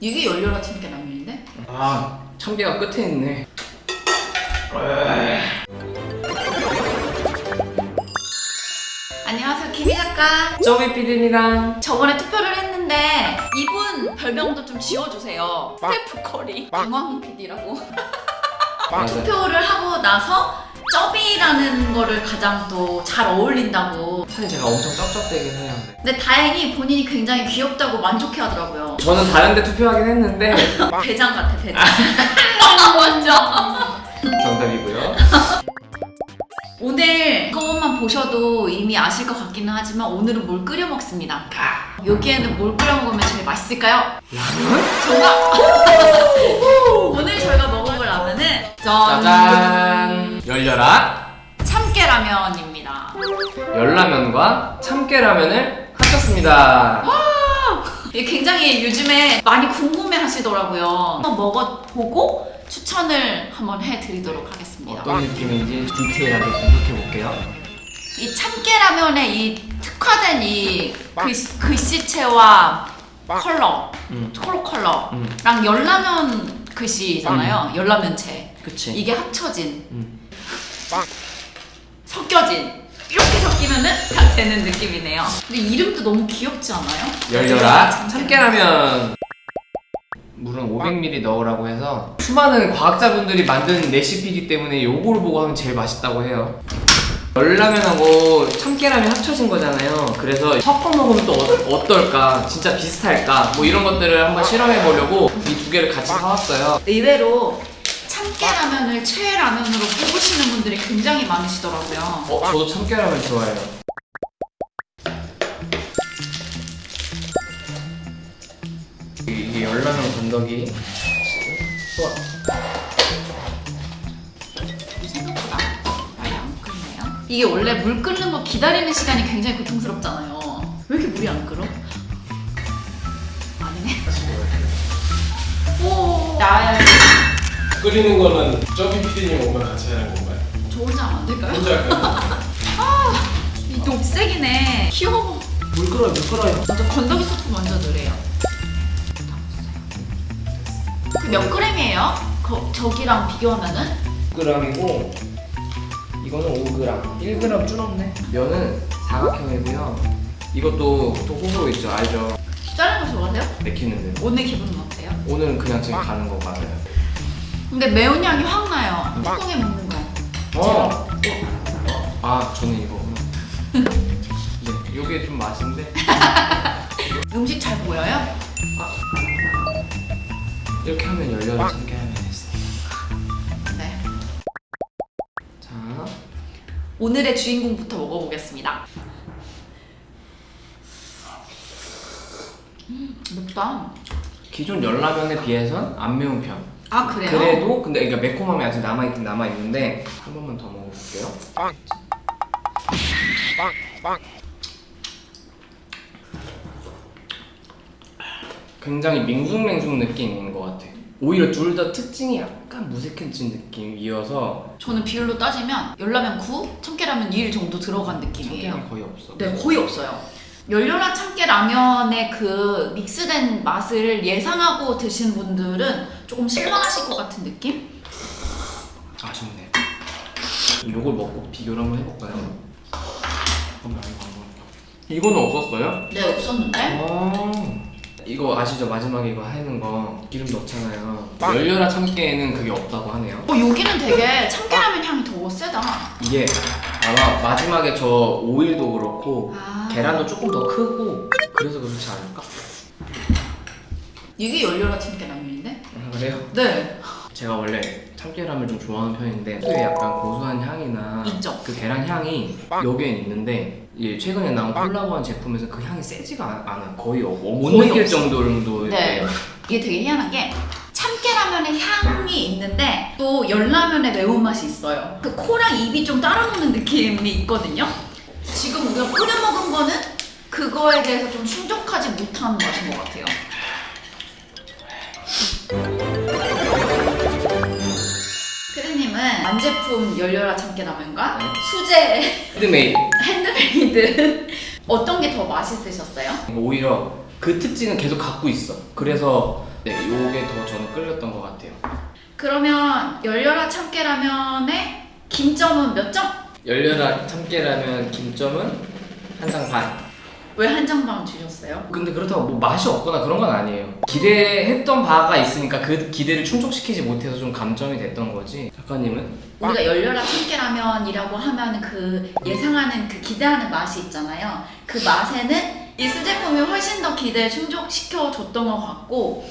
이게 열려라 참깨라면인데? 아 참깨가 끝에 있네. 안녕하세요 김희 작가. 쪼비 PD입니다. 저번에 투표를 했는데 이분 별명도 좀 지어주세요. 스태프 커리 중앙 PD라고. 투표를 하고 나서 쩌비라는 거를 가장 또잘 어울린다고. 사실 제가 엄청 쩝쩝대긴 해요. 근데 다행히 본인이 굉장히 귀엽다고 만족해 하더라고요. 저는 다른 데 투표하긴 했는데. 대장 같아 대장. 완전 정답이고요. 오늘 그것만 보셔도 이미 아실 것 같기는 하지만 오늘은 뭘 끓여 먹습니다. 여기에는 뭘 끓여 먹으면 제일 맛있을까요? 정답! 오늘 저희가 먹어볼 라면은 짠! 열려라 참깨라면입니다. 열라면과 참깨라면을 합쳤습니다. 이게 굉장히 요즘에 많이 궁금해 하시더라고요. 한번 먹어보고 추천을 한번 해드리도록 하겠습니다. 어떤 느낌인지 디테일하게 분석해볼게요. 이 참깨라면의 이 특화된 이 글씨, 글씨체와 컬러 음. 컬러 컬러랑 음. 열라면 글씨잖아요. 열라면체. 그치. 이게 합쳐진 음. 섞여진 이렇게 섞이면은 다 되는 느낌이네요. 근데 이름도 너무 귀엽지 않아요? 열려라. 참깨라면. 물은 500ml 넣으라고 해서 수많은 과학자분들이 만든 레시피이기 때문에 요거를 보고 하면 제일 맛있다고 해요. 열라면하고 참깨라면 합쳐진 거잖아요. 그래서 섞어 먹으면 또 어, 어떨까? 진짜 비슷할까? 뭐 이런 것들을 한번 실험해 보려고 이 두 개를 같이 사왔어요. 의외로 참깨라면을 최애 라면으로 꼽으시는 분들이 굉장히 많으시더라고요 어, 저도 참깨라면 좋아해요 이게 열라면 건더기 우와. 생각보다 많이 안 끓네요. 이게 원래 물 끓는 거 기다리는 시간이 굉장히 고통스럽잖아요. 왜 이렇게 물이 안 끓어? 아니네. 오, 나야. 끓이는 거는 저기 PD님 오면 같이 하는 건가요? 저 혼자 하면 안 될까요? 혼자 할까요? 이 녹색이네. 귀여워. 물 끓어요 물 끓어요 먼저 건더기 소프 먼저 넣으래요. 그몇 그램이에요? 거, 저기랑 비교하면은? 6g이고 이거는 5g 1g 줄었네 면은 사각형이고요 이것도 보통 호불호 있죠 알죠 자른 거 좋아하세요? 맥히는 데 오늘 기분은 어때요? 오늘은 그냥 지금 가는 거 맞아요 근데 매운 향이 확 나요. 뚜껑에 먹는 거. 어. 아 저는 이거 네 요게 좀 맛인데 음식 잘 보여요? 이렇게 하면 열려라 참깨 하면 됐어 네. 자 오늘의 주인공부터 먹어보겠습니다. 음, 맵다. 기존 열라면에 비해선 안 매운 편 아 그래요? 그래도 근데 그러니까 매콤함이 아직 남아있긴 남아있는데 한 번만 더 먹어볼게요 굉장히 맹숭맹숭 느낌인 것 같아 오히려 둘 다 특징이 약간 무색해진 느낌이어서 저는 비율로 따지면 열라면 9, 참깨라면 1 정도 들어간 느낌이에요. 참깨가 거의 없어 네, 거의 없어요. 열려라 참깨 라면의 그 믹스된 맛을 예상하고 드신 분들은 조금 실망하실 것 같은 느낌? 아쉽네 이걸 먹고 비교를 한번 해볼까요? 이거는 없었어요? 네, 없었는데. 아 이거 아시죠? 마지막에 이거 하는 거 기름 넣잖아요 열려라 참깨에는 그게 없다고 하네요 어, 여기는 되게 참깨라면 향이 더 세다. 이게 아마 마지막에 저 오일도 그렇고 아. 계란도 조금 더 크고 그래서 그렇지 않을까? 이게 열려라 참깨 라면인데? 아, 그래요? 네. 제가 원래 참깨라면 좀 좋아하는 편인데 특유의 약간 고소한 향이나 있죠. 그 계란 향이 여기엔 있는데 이 최근에 나온 콜라보한 제품에서 그 향이 세지가 않- 않아요 거의 없- 못 거의 느낄 없어. 정도로 네. 이게 되게 희한한 게 참깨라면의 향이 있는데 또 열라면의 매운맛이 있어요. 그 코랑 입이 좀 따라오는 느낌이 있거든요. 지금 우리가 끓여 먹은 거는 그거에 대해서 좀 충족하지 못한 맛인 것 같아요. 피디님은 완제품 열려라 참깨 라면과 네. 수제 handmade handmade 어떤 게 더 맛있으셨어요? 오히려 그 특징은 계속 갖고 있어. 그래서 네, 요게 더 저는 끌렸던 것 같아요. 그러면 열려라 참깨라면의 김점은 몇 점? 열려라 참깨라면 김점은 한장 반. 왜한 장만 주셨어요? 근데 그렇다고 뭐 맛이 없거나 그런 건 아니에요. 기대했던 바가 있으니까 그 기대를 충족시키지 못해서 좀 감점이 됐던 거지. 작가님은? 우리가 열려라 참깨라면이라고 하면 그 예상하는 그 기대하는 맛이 있잖아요. 그 맛에는 이 수제품이 훨씬 더 기대를 충족시켜 줬던 것 같고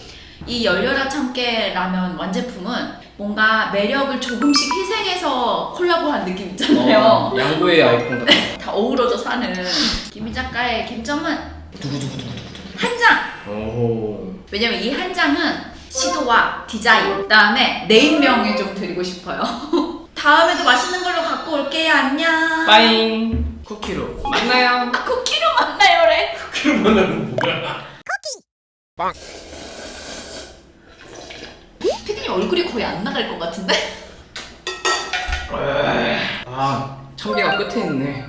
이 열려라 참깨 라면 완제품은 뭔가 매력을 조금씩 희생해서 콜라보한 느낌 있잖아요. 어, 양보의 아이콘 같아. 다 어우러져 사는 김희 작가의 김점은 한 장. 오호. 왜냐면 이 한 장은 시도와 디자인 그다음에 네임명을 좀 드리고 싶어요. 다음에도 맛있는 걸로 갖고 올게요. 안녕. 빠잉. 쿠키로 만나요. 아, 쿠키로 만나요래. 그러면은 뭐야? 피디님 얼굴이 거의 안 나갈 것 같은데? 아 참깨가 끝에 있네.